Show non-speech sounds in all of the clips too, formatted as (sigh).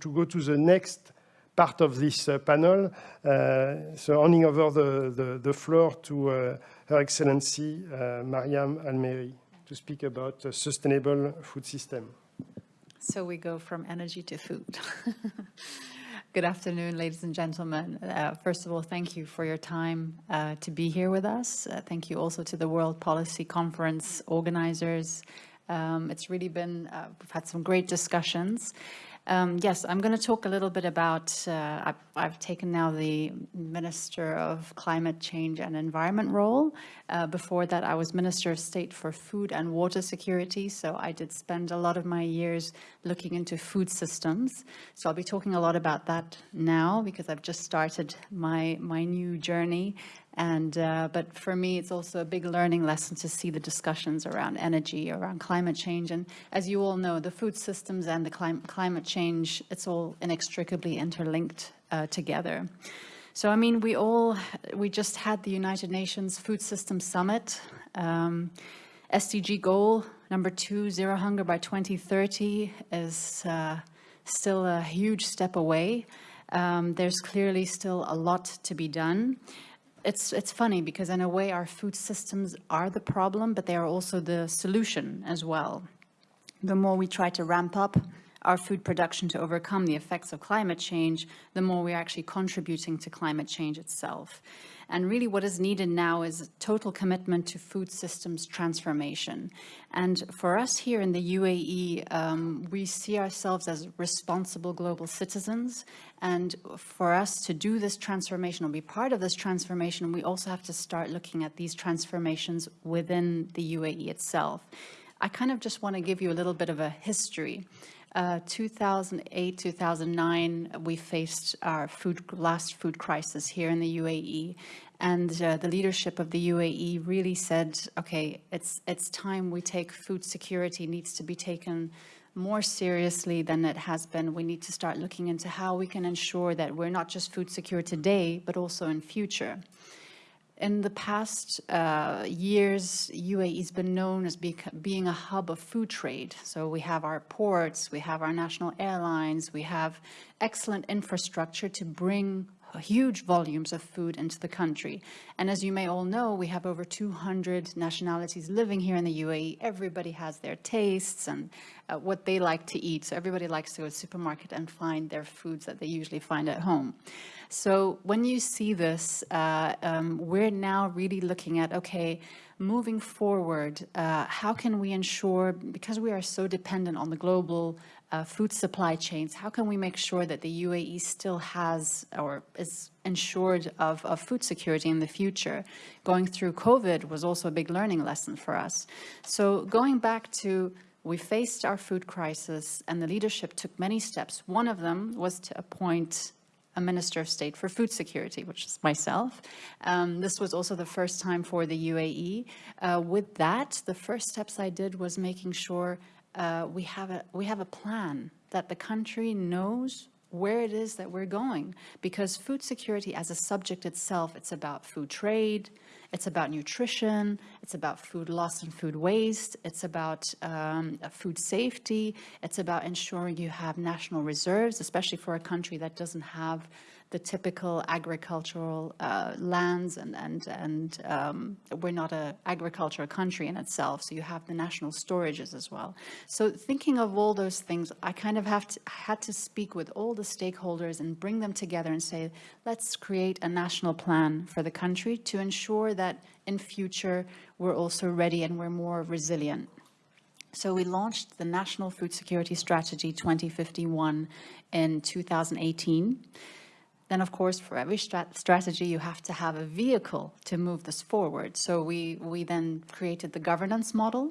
to go to the next part of this uh, panel. Uh, so handing over the, the, the floor to uh, Her Excellency Mariam Almheiri to speak about a sustainable food system. So we go from energy to food. (laughs) Good afternoon, ladies and gentlemen. Uh, first of all, thank you for your time uh, to be here with us. Uh, thank you also to the World Policy Conference organizers. Um, it's really been, uh, we've had some great discussions. Um, yes, I'm going to talk a little bit about, uh, I've, I've, taken now the Minister of Climate Change and Environment role. Uh, before that, I was Minister of State for Food and Water Security, so I did spend a lot of my years looking into food systems. So I'll be talking a lot about that now because I've just started my, my new journey and, uh, but for me, it's also a big learning lesson to see the discussions around energy, around climate change. And as you all know, the food systems and the clim climate change, it's all inextricably interlinked uh, together. So, I mean, we all, we just had the United Nations Food Systems Summit. Um, SDG goal number two, zero hunger by 2030 is uh, still a huge step away. Um, there's clearly still a lot to be done it's it's funny because in a way our food systems are the problem, but they are also the solution as well. The more we try to ramp up our food production to overcome the effects of climate change, the more we're actually contributing to climate change itself. And really what is needed now is total commitment to food systems transformation. And for us here in the UAE, um, we see ourselves as responsible global citizens. And for us to do this transformation or be part of this transformation, we also have to start looking at these transformations within the UAE itself. I kind of just want to give you a little bit of a history. Uh, 2008, 2009, we faced our food, last food crisis here in the UAE. And uh, the leadership of the UAE really said, okay, it's, it's time we take food security needs to be taken more seriously than it has been. We need to start looking into how we can ensure that we're not just food secure today, but also in future. In the past uh, years, UAE has been known as being a hub of food trade. So we have our ports, we have our national airlines, we have excellent infrastructure to bring huge volumes of food into the country. And as you may all know, we have over 200 nationalities living here in the UAE. Everybody has their tastes and uh, what they like to eat. So everybody likes to go to the supermarket and find their foods that they usually find at home. So when you see this, uh, um, we're now really looking at, okay, moving forward, uh, how can we ensure, because we are so dependent on the global uh, food supply chains, how can we make sure that the UAE still has or is ensured of, of food security in the future? Going through COVID was also a big learning lesson for us. So going back to we faced our food crisis and the leadership took many steps. One of them was to appoint a Minister of State for Food Security, which is myself. Um, this was also the first time for the UAE. Uh, with that, the first steps I did was making sure uh, we have a we have a plan that the country knows where it is that we're going because food security as a subject itself it's about food trade it's about nutrition it's about food loss and food waste it's about um, food safety it's about ensuring you have national reserves especially for a country that doesn't have the typical agricultural uh, lands and, and, and um, we're not an agricultural country in itself, so you have the national storages as well. So thinking of all those things, I kind of have to, had to speak with all the stakeholders and bring them together and say, let's create a national plan for the country to ensure that in future we're also ready and we're more resilient. So we launched the National Food Security Strategy 2051 in 2018. Then, of course, for every strat strategy, you have to have a vehicle to move this forward. So we, we then created the governance model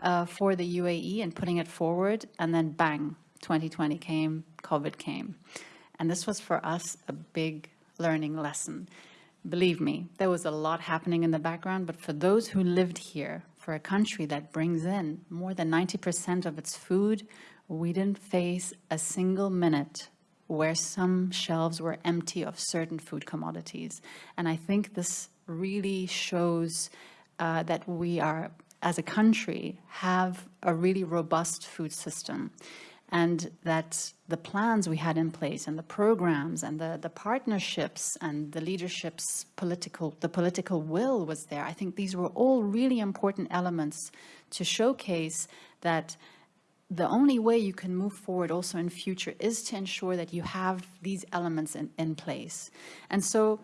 uh, for the UAE and putting it forward. And then bang, 2020 came, COVID came. And this was for us a big learning lesson. Believe me, there was a lot happening in the background, but for those who lived here, for a country that brings in more than 90% of its food, we didn't face a single minute where some shelves were empty of certain food commodities. And I think this really shows uh, that we are, as a country, have a really robust food system. and that the plans we had in place and the programs and the, the partnerships and the leadership's political, the political will was there. I think these were all really important elements to showcase that the only way you can move forward also in future is to ensure that you have these elements in, in place. And so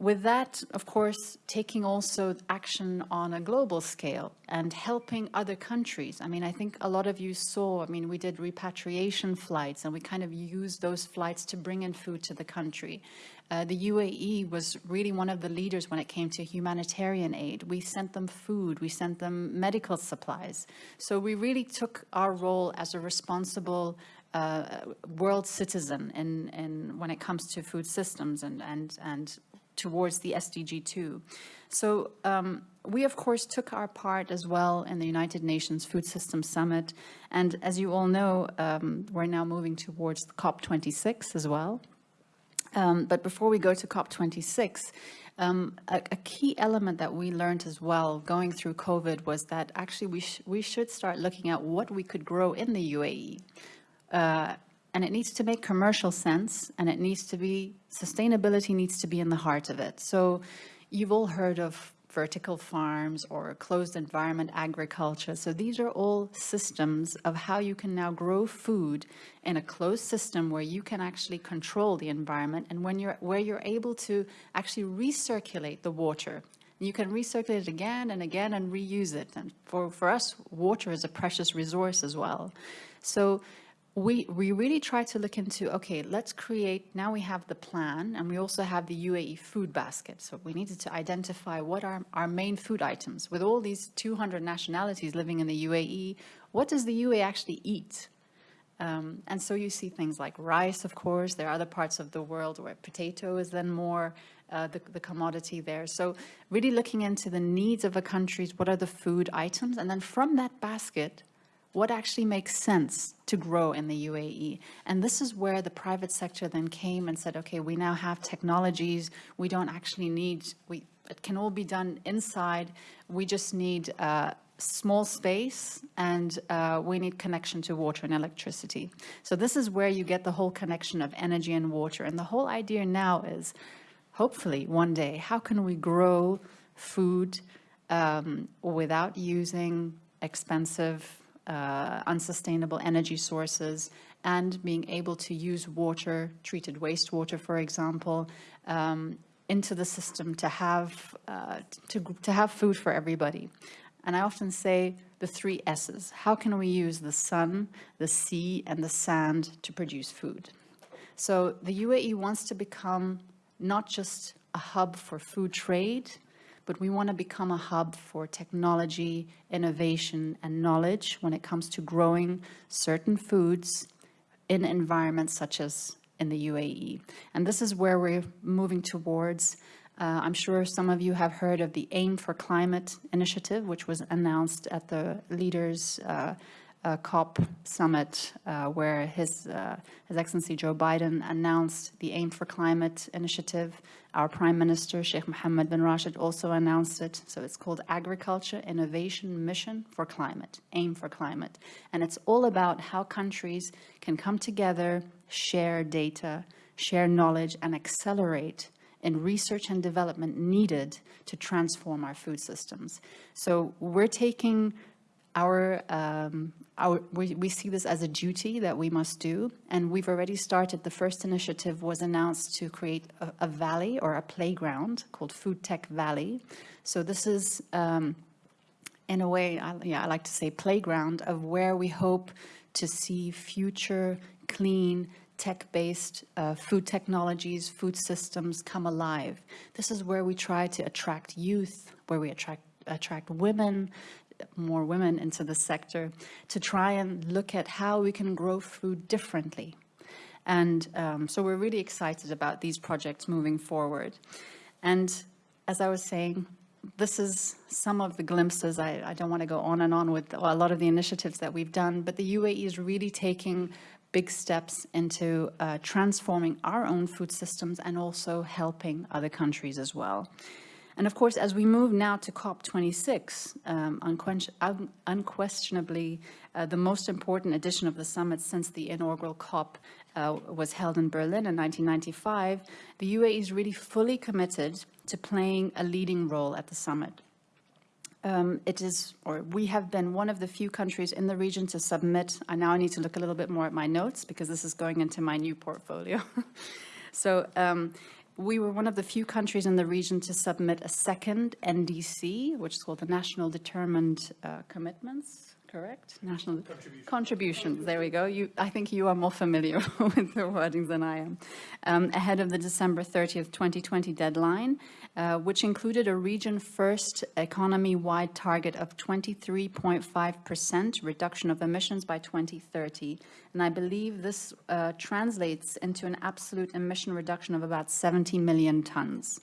with that, of course, taking also action on a global scale and helping other countries. I mean, I think a lot of you saw, I mean, we did repatriation flights and we kind of used those flights to bring in food to the country. Uh, the UAE was really one of the leaders when it came to humanitarian aid. We sent them food, we sent them medical supplies. So we really took our role as a responsible uh, world citizen in, in when it comes to food systems and, and, and towards the SDG 2. So um, we, of course, took our part as well in the United Nations Food Systems Summit. And as you all know, um, we're now moving towards COP26 as well. Um, but before we go to COP26, um, a, a, key element that we learned as well going through COVID was that actually we, sh we should start looking at what we could grow in the UAE. Uh, and it needs to make commercial sense and it needs to be, sustainability needs to be in the heart of it. So you've all heard of vertical farms or closed environment agriculture. So these are all systems of how you can now grow food in a closed system where you can actually control the environment and when you're where you're able to actually recirculate the water. You can recirculate it again and again and reuse it. And for, for us, water is a precious resource as well. So we, we really try to look into, okay, let's create, now we have the plan and we also have the UAE food basket. So we needed to identify what are our main food items. With all these 200 nationalities living in the UAE, what does the UAE actually eat? Um, and so you see things like rice, of course. There are other parts of the world where potato is then more uh, the, the commodity there. So really looking into the needs of a country, what are the food items? And then from that basket, what actually makes sense to grow in the UAE. And this is where the private sector then came and said, okay, we now have technologies. We don't actually need, we, it can all be done inside. We just need uh, small space and uh, we need connection to water and electricity. So this is where you get the whole connection of energy and water. And the whole idea now is, hopefully one day, how can we grow food um, without using expensive uh, unsustainable energy sources and being able to use water, treated wastewater, for example, um, into the system to have, uh, to, to have food for everybody. And I often say the three S's. How can we use the sun, the sea, and the sand to produce food? So the UAE wants to become not just a hub for food trade, but we want to become a hub for technology, innovation, and knowledge when it comes to growing certain foods in environments such as in the UAE. And this is where we're moving towards. Uh, I'm sure some of you have heard of the AIM for Climate initiative, which was announced at the leaders uh, uh, COP summit uh, where his, uh, his Excellency Joe Biden announced the Aim for Climate initiative. Our Prime Minister, Sheikh Mohammed bin Rashid, also announced it. So it's called Agriculture Innovation Mission for Climate, Aim for Climate. And it's all about how countries can come together, share data, share knowledge, and accelerate in research and development needed to transform our food systems. So we're taking our, um, our we, we see this as a duty that we must do, and we've already started. The first initiative was announced to create a, a valley or a playground called Food Tech Valley. So this is, um, in a way, I, yeah, I like to say playground of where we hope to see future clean tech-based uh, food technologies, food systems come alive. This is where we try to attract youth, where we attract attract women, more women into the sector to try and look at how we can grow food differently. And um, so we're really excited about these projects moving forward. And as I was saying, this is some of the glimpses. I, I, don't want to go on and on with a lot of the initiatives that we've done, but the UAE is really taking big steps into uh, transforming our own food systems and also helping other countries as well. And of course, as we move now to COP26, um, unquestionably uh, the most important edition of the summit since the inaugural COP uh, was held in Berlin in 1995, the UAE is really fully committed to playing a leading role at the summit. Um, it is, or we have been one of the few countries in the region to submit, I now need to look a little bit more at my notes because this is going into my new portfolio. (laughs) so um, we were one of the few countries in the region to submit a second NDC, which is called the National Determined uh, Commitments, correct? National contributions. contributions. There we go. You, I think you are more familiar (laughs) with the wordings than I am. Um, ahead of the December 30th, 2020 deadline, uh, which included a region-first economy-wide target of 23.5% reduction of emissions by 2030. And I believe this uh, translates into an absolute emission reduction of about 70 million tons.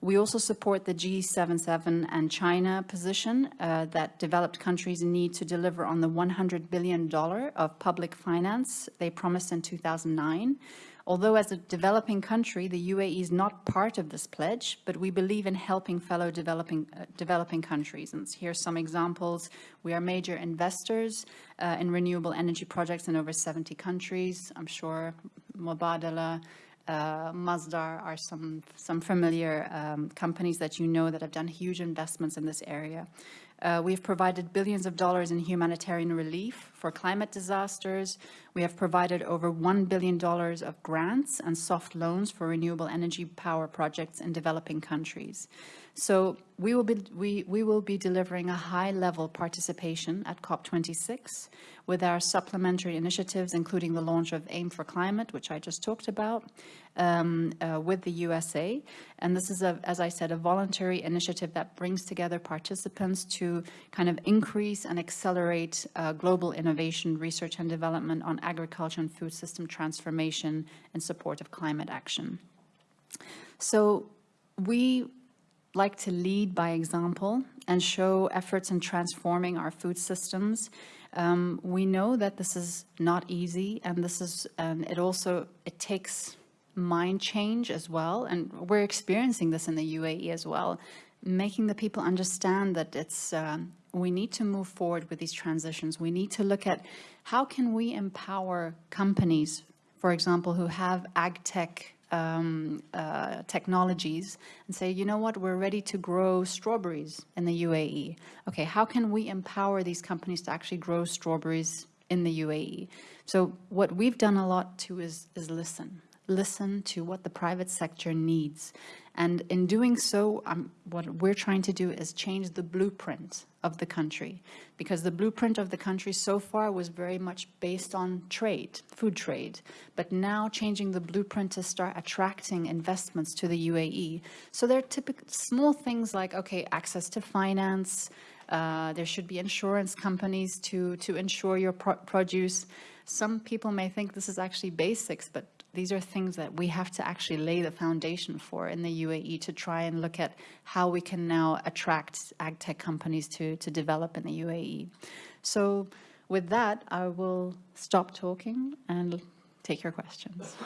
We also support the G77 and China position uh, that developed countries need to deliver on the $100 billion of public finance they promised in 2009. Although as a developing country, the UAE is not part of this pledge, but we believe in helping fellow developing, uh, developing countries. And here are some examples. We are major investors uh, in renewable energy projects in over 70 countries. I'm sure Mubadala, uh, Masdar are some, some familiar um, companies that you know that have done huge investments in this area. Uh, we've provided billions of dollars in humanitarian relief for climate disasters. We have provided over $1 billion of grants and soft loans for renewable energy power projects in developing countries. So we will be, we, we will be delivering a high-level participation at COP26 with our supplementary initiatives, including the launch of AIM for Climate, which I just talked about, um, uh, with the USA. And this is, a, as I said, a voluntary initiative that brings together participants to kind of increase and accelerate uh, global innovation, research and development on agriculture and food system transformation in support of climate action. So we like to lead by example and show efforts in transforming our food systems. Um, we know that this is not easy and this is, and it also, it takes mind change as well. And we're experiencing this in the UAE as well, making the people understand that it's, uh, we need to move forward with these transitions. We need to look at how can we empower companies, for example, who have ag tech um, uh, technologies and say, you know what, we're ready to grow strawberries in the UAE. Okay, how can we empower these companies to actually grow strawberries in the UAE? So what we've done a lot too is, is listen listen to what the private sector needs. And in doing so, um, what we're trying to do is change the blueprint of the country because the blueprint of the country so far was very much based on trade, food trade, but now changing the blueprint to start attracting investments to the UAE. So there are typical small things like, okay, access to finance, uh, there should be insurance companies to, to insure your pro produce. Some people may think this is actually basics, but these are things that we have to actually lay the foundation for in the UAE to try and look at how we can now attract ag tech companies to, to develop in the UAE. So with that, I will stop talking and take your questions.